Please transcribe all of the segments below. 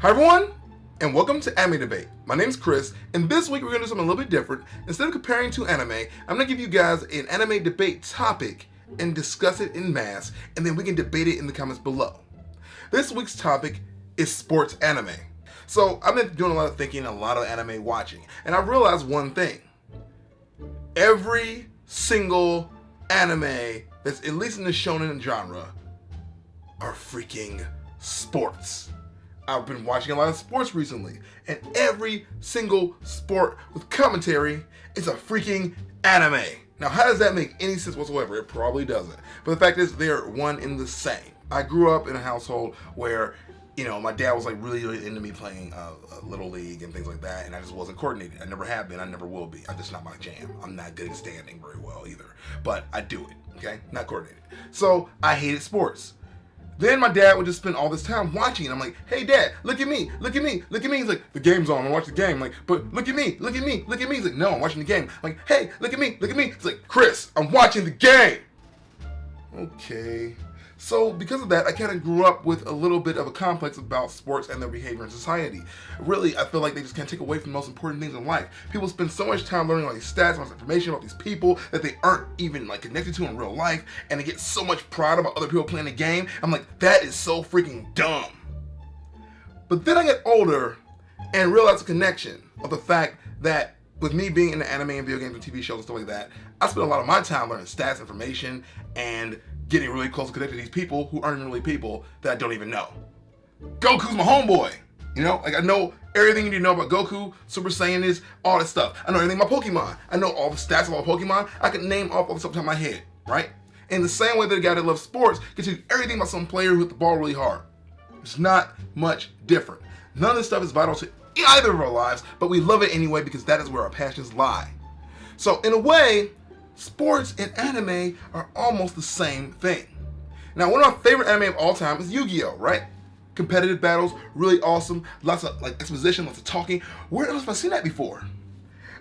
Hi everyone, and welcome to Anime Debate. My name is Chris, and this week we're gonna do something a little bit different. Instead of comparing two anime, I'm gonna give you guys an anime debate topic and discuss it in mass, and then we can debate it in the comments below. This week's topic is sports anime. So I've been doing a lot of thinking, a lot of anime watching, and I realized one thing. Every single anime that's at least in the shonen genre are freaking sports. I've been watching a lot of sports recently, and every single sport with commentary is a freaking anime. Now, how does that make any sense whatsoever? It probably doesn't. But the fact is, they're one in the same. I grew up in a household where, you know, my dad was like really, really into me playing uh, Little League and things like that, and I just wasn't coordinated. I never have been, I never will be. I'm just not my jam. I'm not good at standing very well either, but I do it, okay? Not coordinated. So I hated sports. Then my dad would just spend all this time watching and I'm like, hey dad, look at me, look at me, look at me. He's like, the game's on, I watch the game. I'm like, but look at me, look at me, look at me. He's like, no, I'm watching the game. I'm like, hey, look at me, look at me. He's like, Chris, I'm watching the game. Okay. So because of that, I kind of grew up with a little bit of a complex about sports and their behavior in society. Really, I feel like they just can't take away from the most important things in life. People spend so much time learning all these stats, all this information about these people that they aren't even like connected to in real life, and they get so much pride about other people playing the game. I'm like, that is so freaking dumb. But then I get older and realize the connection of the fact that with me being in the anime and video games and TV shows and stuff like that, I spend a lot of my time learning stats, information, and getting really close and connected to these people who aren't really people that I don't even know. Goku's my homeboy. You know, like I know everything you need to know about Goku, Super Saiyan is, all this stuff. I know everything about Pokemon. I know all the stats of all Pokemon. I can name off off the top of my head, right? In the same way that a guy that loves sports can tell you everything about some player who hit the ball really hard. It's not much different. None of this stuff is vital to either of our lives, but we love it anyway because that is where our passions lie. So in a way, sports and anime are almost the same thing. Now, one of my favorite anime of all time is Yu-Gi-Oh, right? Competitive battles, really awesome, lots of like exposition, lots of talking. Where else have I seen that before?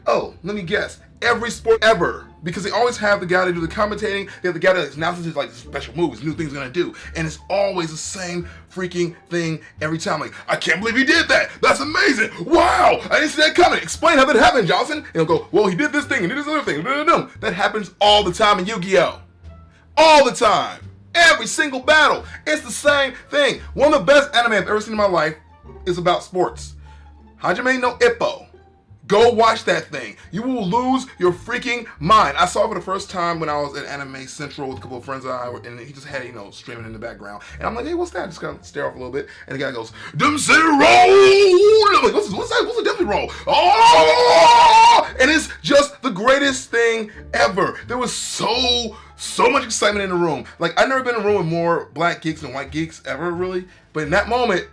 Oh, let me guess. Every sport ever. Because they always have the guy to do the commentating, they have the guy that announces his like special moves, new things gonna do. And it's always the same freaking thing every time. Like, I can't believe he did that. That's amazing. Wow, I didn't see that coming. Explain how that happened, Johnson. And he'll go, well, he did this thing and did this other thing. That happens all the time in Yu-Gi-Oh! All the time. Every single battle. It's the same thing. One of the best anime I've ever seen in my life is about sports. Hajime no Ippo Go watch that thing. You will lose your freaking mind. I saw it for the first time when I was at Anime Central with a couple of friends I and he just had, you know, streaming in the background. And I'm like, hey, what's that? Just kind of stare off a little bit. And the guy goes, Dempsey Roll! I'm like, what's, what's that? What's a Dempsey Roll? Oh! Ah! And it's just the greatest thing ever. There was so, so much excitement in the room. Like, I've never been in a room with more black geeks and white geeks ever, really. But in that moment,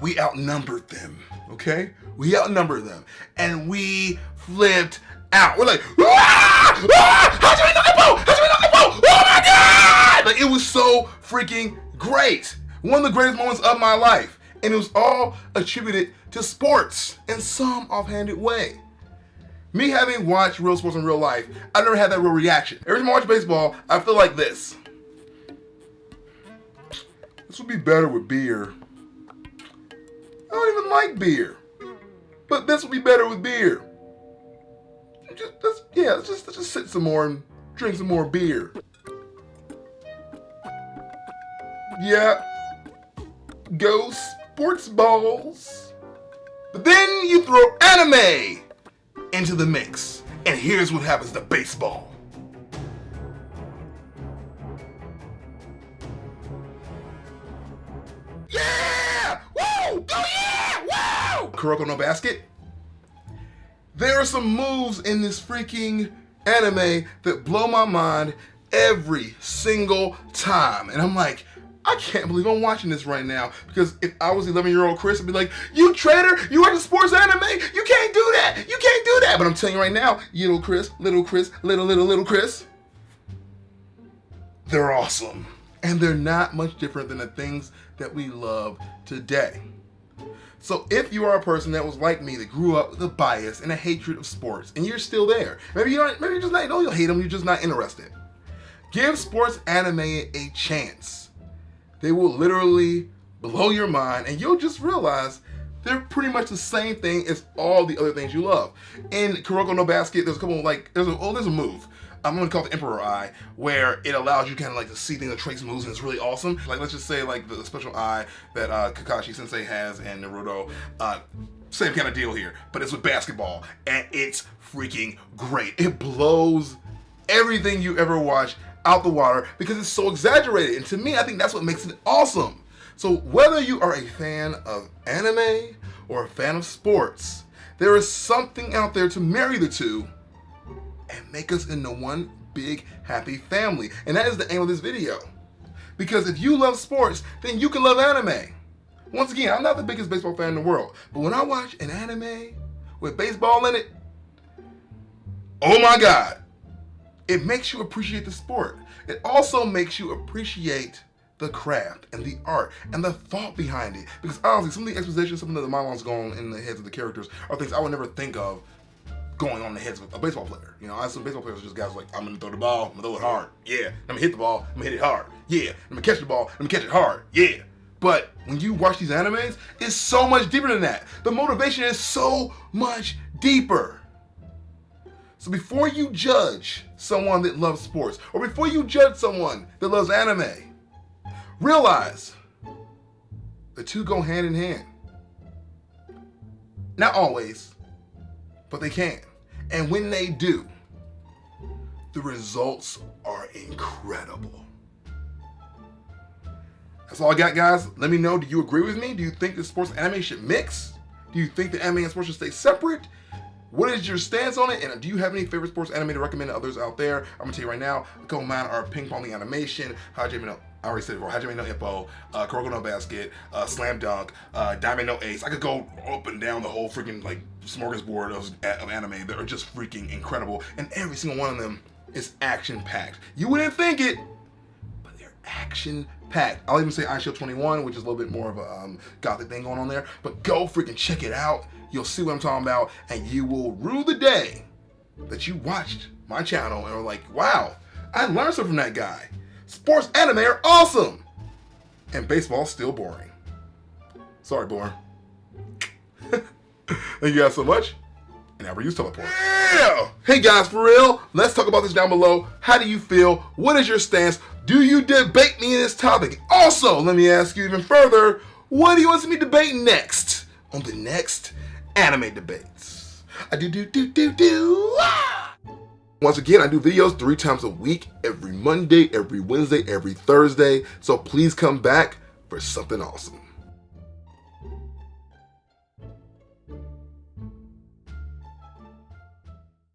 we outnumbered them okay? We outnumbered them, and we flipped out. We're like, ah! Ah! How'd you know How'd you know Oh my God! Like, it was so freaking great. One of the greatest moments of my life. And it was all attributed to sports in some offhanded way. Me having watched real sports in real life, I never had that real reaction. Every time I watch baseball, I feel like this. This would be better with beer. I don't even like beer. But this would be better with beer. Just, let's, yeah, let's just, let's just sit some more and drink some more beer. Yeah. Go sports balls. But then you throw anime into the mix. And here's what happens to baseball. Yeah! Woo! Oh yeah! Woo! Kuroko no Basket. There are some moves in this freaking anime that blow my mind every single time. And I'm like, I can't believe I'm watching this right now because if I was 11 year old Chris, I'd be like, you traitor, you watch a sports anime, you can't do that, you can't do that. But I'm telling you right now, little Chris, little Chris, little, little, little Chris, they're awesome. And they're not much different than the things that we love today. So if you are a person that was like me, that grew up with a bias and a hatred of sports, and you're still there, maybe you don't, maybe you're just not, no, you'll hate them, you're just not interested. Give sports anime a chance. They will literally blow your mind, and you'll just realize they're pretty much the same thing as all the other things you love. In Kuroko no Basket, there's a couple of like, there's a, oh, there's a move. I'm gonna call it the Emperor Eye, where it allows you kind of like to see things, the trace moves, and it's really awesome. Like let's just say like the special eye that uh, Kakashi Sensei has and Naruto. Uh, same kind of deal here, but it's with basketball, and it's freaking great. It blows everything you ever watch out the water because it's so exaggerated. And to me, I think that's what makes it awesome. So whether you are a fan of anime or a fan of sports, there is something out there to marry the two and make us into one big happy family. And that is the aim of this video. Because if you love sports, then you can love anime. Once again, I'm not the biggest baseball fan in the world, but when I watch an anime with baseball in it, oh my God, it makes you appreciate the sport. It also makes you appreciate the craft and the art and the thought behind it. Because honestly, some of the exposition, some of the monologues going in the heads of the characters are things I would never think of going on the heads of a baseball player. You know, I assume baseball players are just guys like, I'm gonna throw the ball, I'm gonna throw it hard. Yeah. I'm gonna hit the ball, I'm gonna hit it hard. Yeah. I'm gonna catch the ball, I'm gonna catch it hard. Yeah. But when you watch these animes, it's so much deeper than that. The motivation is so much deeper. So before you judge someone that loves sports, or before you judge someone that loves anime, realize the two go hand in hand. Not always, but they can. And when they do, the results are incredible. That's all I got, guys. Let me know, do you agree with me? Do you think the sports and anime should mix? Do you think the anime and sports should stay separate? What is your stance on it? And do you have any favorite sports anime to recommend to others out there? I'm gonna tell you right now, of mine are Ping Pong the Animation, Hajime no, I already said it before, Hajime no Ippo, uh, Kuroko no Basket, uh, Slam Dunk, uh, Daiya no Ace. I could go up and down the whole freaking like smorgasbord of, of anime that are just freaking incredible. And every single one of them is action packed. You wouldn't think it, action packed. I'll even say Eyeshield 21, which is a little bit more of a um, gothic thing going on there, but go freaking check it out. You'll see what I'm talking about, and you will rue the day that you watched my channel and were like, wow, I learned something from that guy. Sports anime are awesome, and baseball's still boring. Sorry, boring. Thank you guys so much, and never use teleport. Yeah! Hey guys, for real, let's talk about this down below. How do you feel? What is your stance? Do you debate me in this topic? Also, let me ask you even further, what do you want to me debate next on the next anime debates? I do do do do do. Once again, I do videos three times a week, every Monday, every Wednesday, every Thursday. So please come back for something awesome.